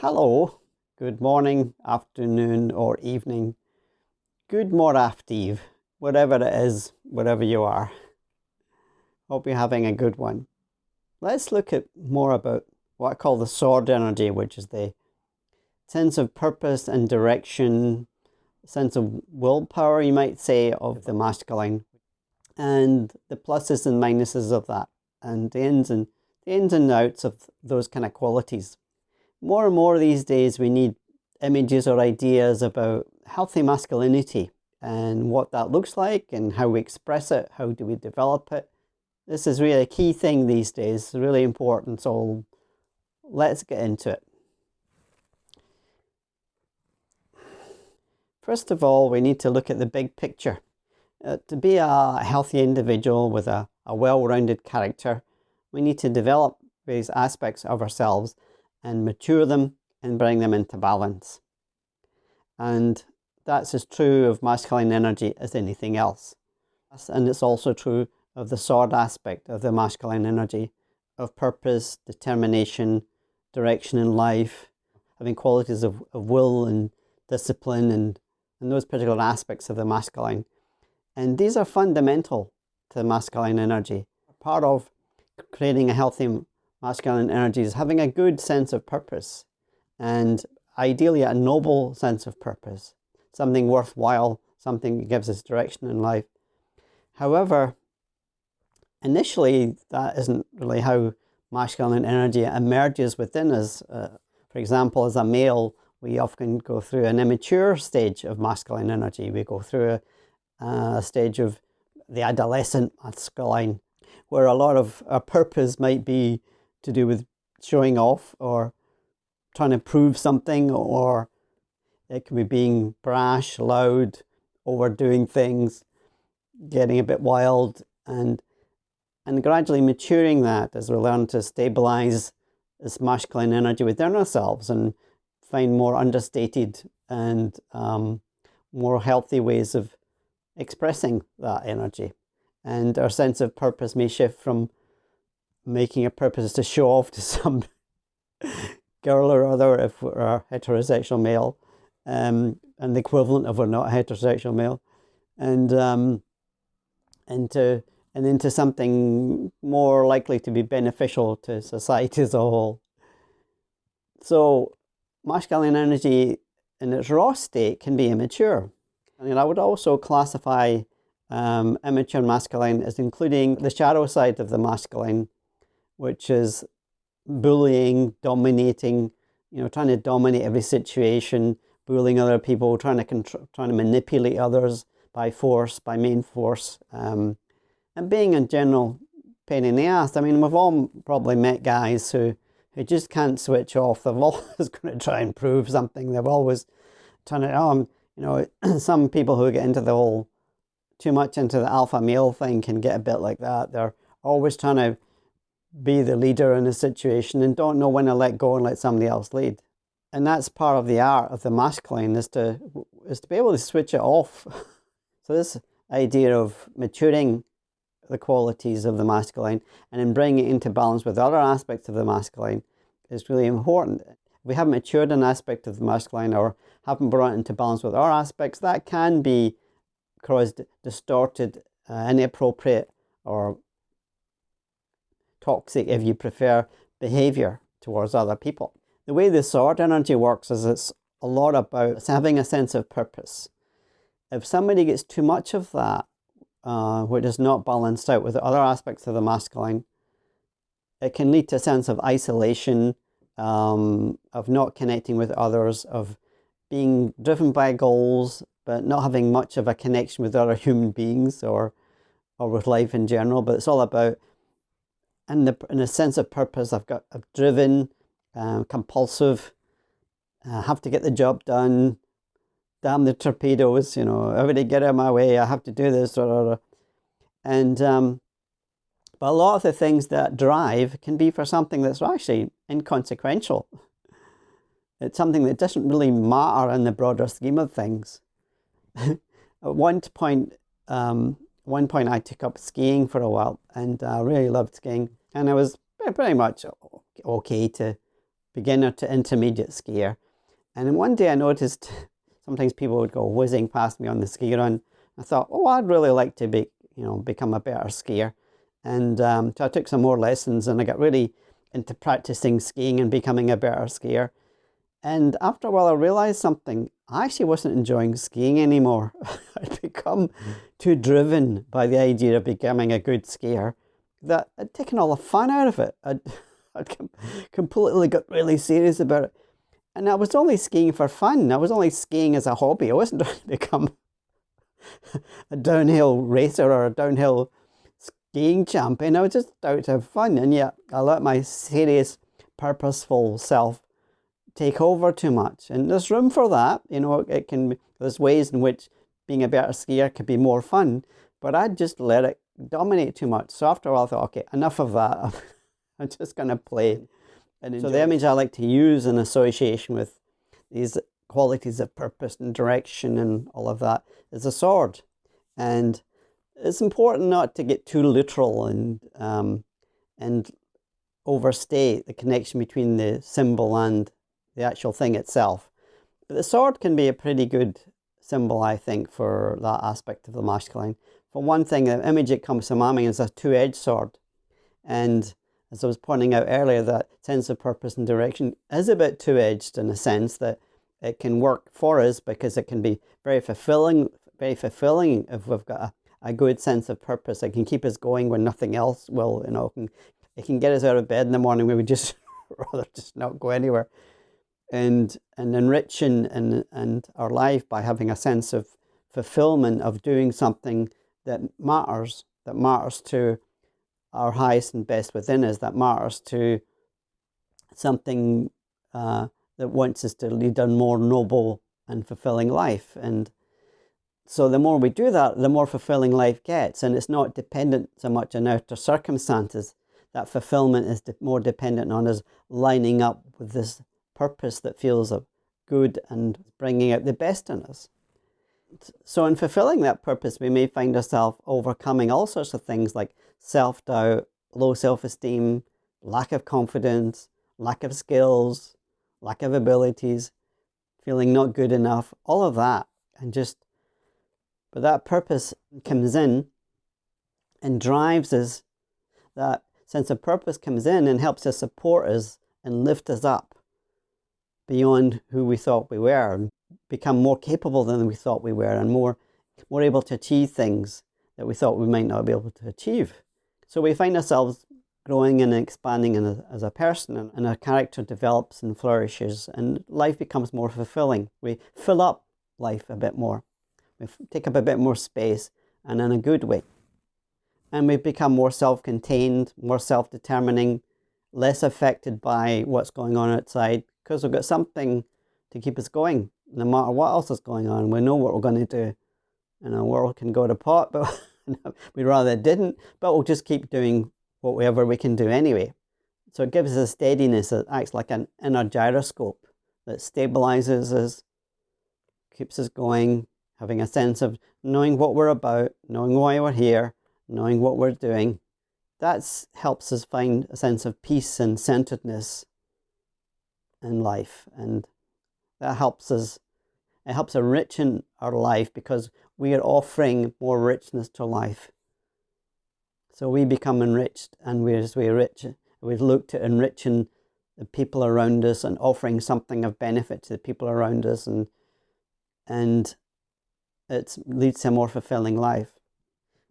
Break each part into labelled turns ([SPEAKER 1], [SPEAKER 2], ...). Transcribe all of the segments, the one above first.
[SPEAKER 1] hello, good morning, afternoon, or evening. Good moraftive, whatever it is, wherever you are. Hope you're having a good one. Let's look at more about what I call the sword energy, which is the sense of purpose and direction, sense of willpower, you might say, of the masculine, and the pluses and minuses of that, and the ins and the ins and outs of those kind of qualities. More and more these days, we need images or ideas about healthy masculinity and what that looks like and how we express it, how do we develop it. This is really a key thing these days, really important, so let's get into it. First of all, we need to look at the big picture. Uh, to be a healthy individual with a, a well-rounded character, we need to develop various aspects of ourselves and mature them and bring them into balance. And that's as true of masculine energy as anything else. And it's also true of the sword aspect of the masculine energy, of purpose, determination, direction in life, having qualities of, of will and discipline and, and those particular aspects of the masculine. And these are fundamental to masculine energy. Part of creating a healthy masculine energy is having a good sense of purpose and ideally a noble sense of purpose, something worthwhile, something that gives us direction in life. However, initially that isn't really how masculine energy emerges within us. Uh, for example, as a male, we often go through an immature stage of masculine energy. We go through a, a stage of the adolescent masculine, where a lot of our purpose might be to do with showing off or trying to prove something or it can be being brash, loud, overdoing things, getting a bit wild and and gradually maturing that as we learn to stabilize this masculine energy within ourselves and find more understated and um, more healthy ways of expressing that energy. And our sense of purpose may shift from making a purpose to show off to some girl or other if we're a heterosexual male um, and the equivalent of we're not a heterosexual male and um, into and into something more likely to be beneficial to society as a whole. So masculine energy in its raw state can be immature. I mean, I would also classify um, immature masculine as including the shadow side of the masculine which is bullying, dominating, you know, trying to dominate every situation, bullying other people, trying to control, trying to manipulate others by force, by main force, um, and being in general pain in the ass. I mean, we've all probably met guys who who just can't switch off. They're always going to try and prove something. They're always trying to, um, you know, some people who get into the whole too much into the alpha male thing can get a bit like that. They're always trying to be the leader in a situation and don't know when to let go and let somebody else lead. And that's part of the art of the masculine is to is to be able to switch it off. so this idea of maturing the qualities of the masculine and then bringing it into balance with other aspects of the masculine is really important. If we haven't matured an aspect of the masculine or haven't brought it into balance with our aspects, that can be caused distorted, uh, inappropriate, or toxic, if you prefer, behavior towards other people. The way the sword energy works is it's a lot about having a sense of purpose. If somebody gets too much of that, uh, which is not balanced out with the other aspects of the masculine, it can lead to a sense of isolation, um, of not connecting with others, of being driven by goals, but not having much of a connection with other human beings or, or with life in general. But it's all about and the, in a sense of purpose. I've got I'm driven, um, compulsive, I have to get the job done. Damn the torpedoes, you know, everybody get out of my way. I have to do this, and um, but a lot of the things that drive can be for something that's actually inconsequential. It's something that doesn't really matter in the broader scheme of things. At one point, um, one point I took up skiing for a while and I really loved skiing and I was pretty much okay to beginner to intermediate skier. And then one day I noticed sometimes people would go whizzing past me on the ski run. I thought, oh, I'd really like to be, you know, become a better skier. And um, so I took some more lessons and I got really into practicing skiing and becoming a better skier. And after a while, I realized something. I actually wasn't enjoying skiing anymore. I'd become too driven by the idea of becoming a good skier that I'd taken all the fun out of it. I'd, I'd completely got really serious about it. And I was only skiing for fun. I was only skiing as a hobby. I wasn't trying to become a downhill racer or a downhill skiing champion. I was just out to have fun. And yet I let my serious, purposeful self take over too much. And there's room for that. You know, it can, there's ways in which being a better skier could be more fun, but I just let it dominate too much. So after a while I thought, okay, enough of that. I'm just going to play. And so the image I like to use in association with these qualities of purpose and direction and all of that is a sword. And it's important not to get too literal and um, and overstate the connection between the symbol and the actual thing itself. But the sword can be a pretty good symbol, I think, for that aspect of the masculine. For one thing, the image that comes to mind is a two-edged sword. And as I was pointing out earlier, that sense of purpose and direction is a bit two-edged in a sense that it can work for us because it can be very fulfilling, very fulfilling if we've got a, a good sense of purpose. It can keep us going when nothing else will, you know, it can, it can get us out of bed in the morning. We would just rather just not go anywhere and and enriching and and our life by having a sense of fulfillment of doing something that matters, that matters to our highest and best within us, that matters to something uh, that wants us to lead a more noble and fulfilling life. And so the more we do that, the more fulfilling life gets. And it's not dependent so much on outer circumstances. That fulfillment is more dependent on us lining up with this purpose that feels good and bringing out the best in us. So in fulfilling that purpose, we may find ourselves overcoming all sorts of things like self-doubt, low self-esteem, lack of confidence, lack of skills, lack of abilities, feeling not good enough, all of that. And just, but that purpose comes in and drives us, that sense of purpose comes in and helps us support us and lift us up beyond who we thought we were become more capable than we thought we were and more, more able to achieve things that we thought we might not be able to achieve. So we find ourselves growing and expanding a, as a person and, and our character develops and flourishes and life becomes more fulfilling. We fill up life a bit more. We take up a bit more space and in a good way. And we become more self-contained, more self-determining, less affected by what's going on outside, because we've got something to keep us going no matter what else is going on. We know what we're going to do. And the world can go to pot, but we'd rather it didn't. But we'll just keep doing whatever we can do anyway. So it gives us a steadiness that acts like an inner gyroscope that stabilizes us, keeps us going, having a sense of knowing what we're about, knowing why we're here, knowing what we're doing. That helps us find a sense of peace and centeredness in life and that helps us it helps enrichen our life because we are offering more richness to life. So we become enriched and we as we rich we look to enriching the people around us and offering something of benefit to the people around us and and it leads to a more fulfilling life.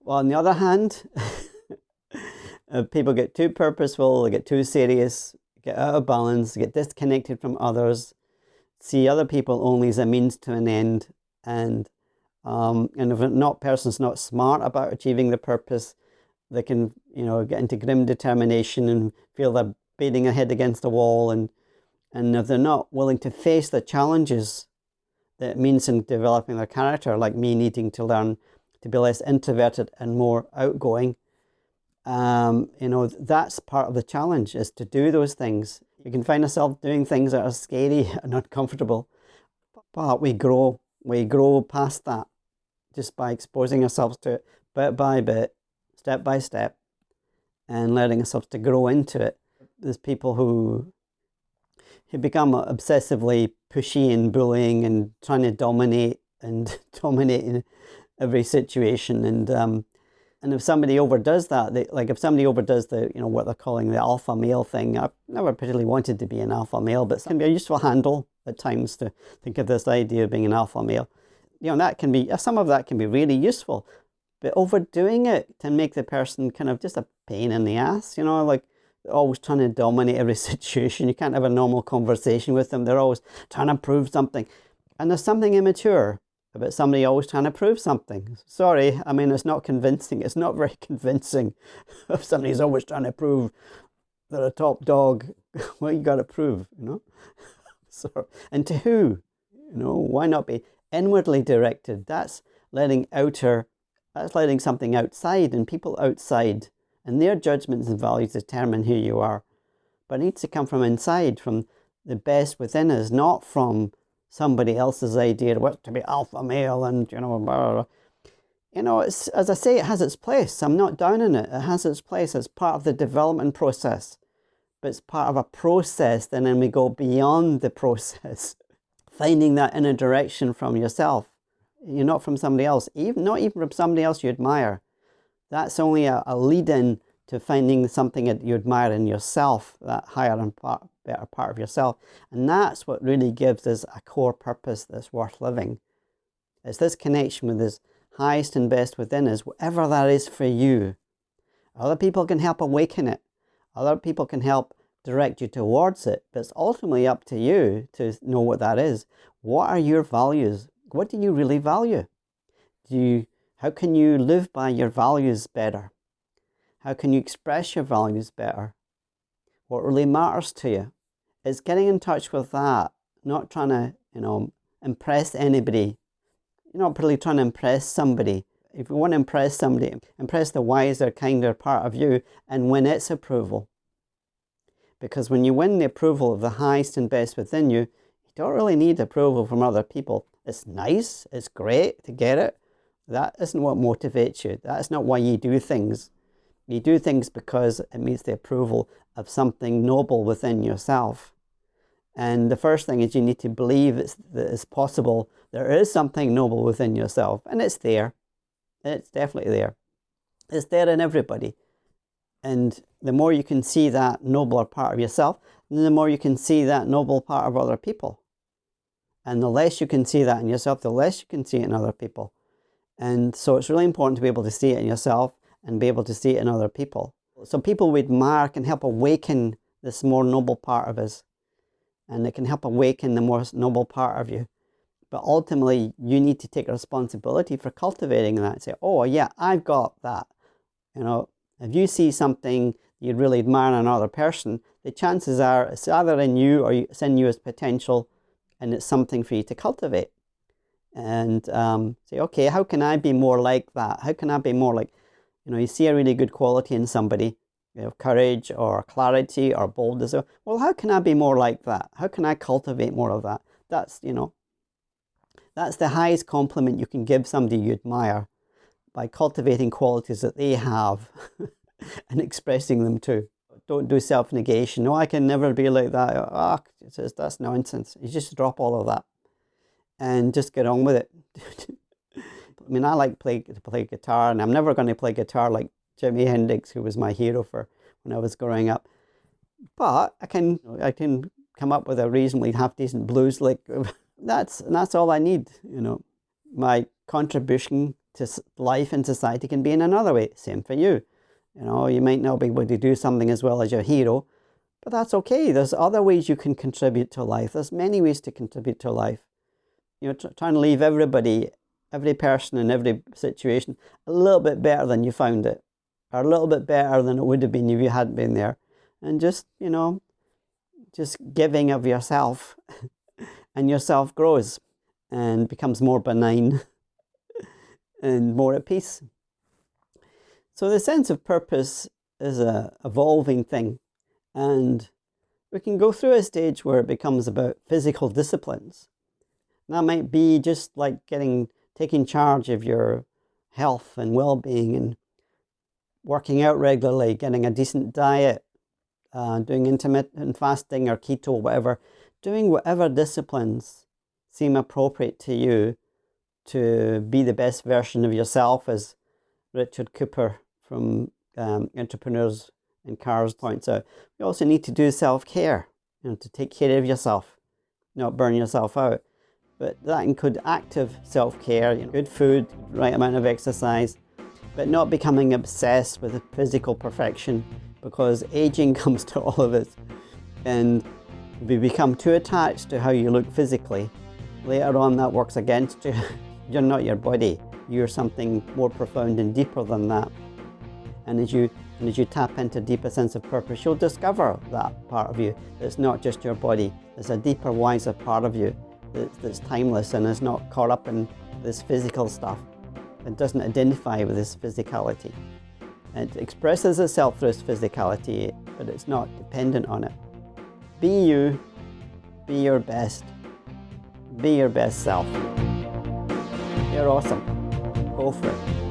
[SPEAKER 1] Well on the other hand uh, people get too purposeful they get too serious get out of balance, get disconnected from others, see other people only as a means to an end, and um, and if a not person's not smart about achieving the purpose, they can you know get into grim determination and feel they're beating their head against the wall, and and if they're not willing to face the challenges that it means in developing their character, like me needing to learn to be less introverted and more outgoing, um, you know, that's part of the challenge is to do those things. You can find yourself doing things that are scary and uncomfortable, but we grow, we grow past that just by exposing ourselves to it bit by bit, step by step, and letting ourselves to grow into it. There's people who you become obsessively pushy and bullying and trying to dominate and dominating every situation. And um, and if somebody overdoes that, they, like if somebody overdoes the, you know, what they're calling the alpha male thing, I've never particularly wanted to be an alpha male, but it can be a useful handle at times to think of this idea of being an alpha male. You know, that can be, some of that can be really useful, but overdoing it can make the person kind of just a pain in the ass, you know, like always trying to dominate every situation. You can't have a normal conversation with them. They're always trying to prove something. And there's something immature about somebody always trying to prove something. Sorry, I mean, it's not convincing. It's not very convincing if somebody's always trying to prove they're a top dog. well, you got to prove, you know? so, and to who? You know, why not be inwardly directed? That's letting outer, that's letting something outside and people outside and their judgments and values determine who you are. But it needs to come from inside, from the best within us, not from somebody else's idea what to be alpha male and, you know, blah, blah, blah. You know, it's, as I say, it has its place. I'm not down in it. It has its place. It's part of the development process. But it's part of a process, and then we go beyond the process, finding that inner direction from yourself. You're not from somebody else, even not even from somebody else you admire. That's only a, a lead-in to finding something that you admire in yourself, that higher and better part of yourself. And that's what really gives us a core purpose that's worth living. It's this connection with this highest and best within us, whatever that is for you. Other people can help awaken it. Other people can help direct you towards it, but it's ultimately up to you to know what that is. What are your values? What do you really value? Do you how can you live by your values better? How can you express your values better? What really matters to you is getting in touch with that, not trying to, you know, impress anybody. You're not really trying to impress somebody. If you want to impress somebody, impress the wiser, kinder part of you and win its approval. Because when you win the approval of the highest and best within you, you don't really need approval from other people. It's nice, it's great to get it, that isn't what motivates you. That's not why you do things. You do things because it meets the approval of something noble within yourself. And the first thing is you need to believe it's, that it's possible. There is something noble within yourself, and it's there. It's definitely there. It's there in everybody. And the more you can see that nobler part of yourself, the more you can see that noble part of other people. And the less you can see that in yourself, the less you can see it in other people. And so it's really important to be able to see it in yourself and be able to see it in other people. So people we admire can help awaken this more noble part of us. And it can help awaken the more noble part of you. But ultimately, you need to take responsibility for cultivating that. Say, oh, yeah, I've got that. You know, if you see something you really admire in another person, the chances are it's either in you or it's in you as potential and it's something for you to cultivate and um, say, okay, how can I be more like that? How can I be more like, you know, you see a really good quality in somebody, you know, courage or clarity or boldness. Well, how can I be more like that? How can I cultivate more of that? That's, you know, that's the highest compliment you can give somebody you admire by cultivating qualities that they have and expressing them too. Don't do self-negation. No, I can never be like that. Ah, oh, that's nonsense. You just drop all of that and just get on with it. I mean, I like play to play guitar, and I'm never going to play guitar like Jimi Hendrix, who was my hero for when I was growing up. But I can I can come up with a reasonably half decent blues lick. that's that's all I need. You know, my contribution to life and society can be in another way. Same for you. You know, you might not be able to do something as well as your hero, but that's okay. There's other ways you can contribute to life. There's many ways to contribute to life you know, trying to leave everybody, every person in every situation a little bit better than you found it, or a little bit better than it would have been if you hadn't been there. And just, you know, just giving of yourself, and yourself grows and becomes more benign and more at peace. So the sense of purpose is a evolving thing, and we can go through a stage where it becomes about physical disciplines that might be just like getting taking charge of your health and well-being and working out regularly, getting a decent diet, uh, doing intermittent fasting or keto, whatever, doing whatever disciplines seem appropriate to you to be the best version of yourself, as Richard Cooper from um, Entrepreneurs in Cars points out. You also need to do self care, you know, to take care of yourself, not burn yourself out. But that includes active self care, you know, good food, right amount of exercise, but not becoming obsessed with physical perfection because aging comes to all of us. And you become too attached to how you look physically, later on that works against you. You're not your body. You're something more profound and deeper than that. And as you and as you tap into a deeper sense of purpose, you'll discover that part of you. It's not just your body. It's a deeper, wiser part of you that's, timeless and is not caught up in this physical stuff. It doesn't identify with this physicality. It expresses itself through its physicality, but it's not dependent on it. Be you, be your best, be your best self. You're awesome. Go for it.